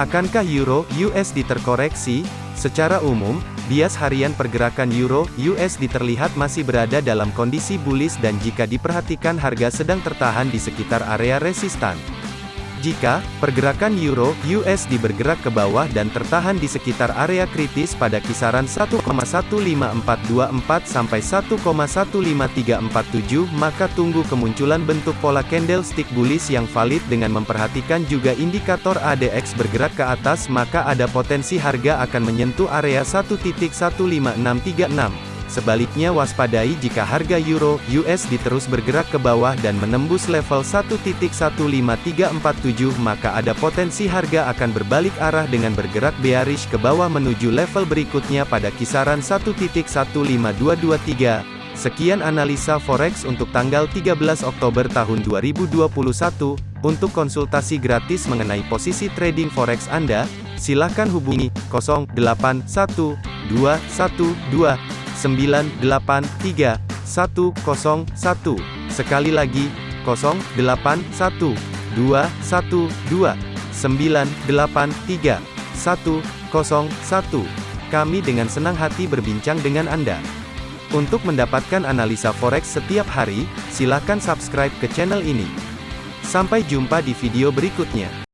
Akankah euro USD terkoreksi? Secara umum, bias harian pergerakan euro USD terlihat masih berada dalam kondisi bullish dan jika diperhatikan harga sedang tertahan di sekitar area resistan. Jika pergerakan euro USD bergerak ke bawah dan tertahan di sekitar area kritis pada kisaran 1,15424 sampai 1,15347 maka tunggu kemunculan bentuk pola candlestick bullish yang valid dengan memperhatikan juga indikator ADX bergerak ke atas maka ada potensi harga akan menyentuh area 1.15636. Sebaliknya waspadai jika harga euro USD terus bergerak ke bawah dan menembus level 1.15347 maka ada potensi harga akan berbalik arah dengan bergerak bearish ke bawah menuju level berikutnya pada kisaran 1.15223. Sekian analisa forex untuk tanggal 13 Oktober tahun 2021. Untuk konsultasi gratis mengenai posisi trading forex Anda, silakan hubungi 081212 983 101. Sekali lagi, 081 212 983 101. Kami dengan senang hati berbincang dengan Anda. Untuk mendapatkan analisa forex setiap hari, silakan subscribe ke channel ini. Sampai jumpa di video berikutnya.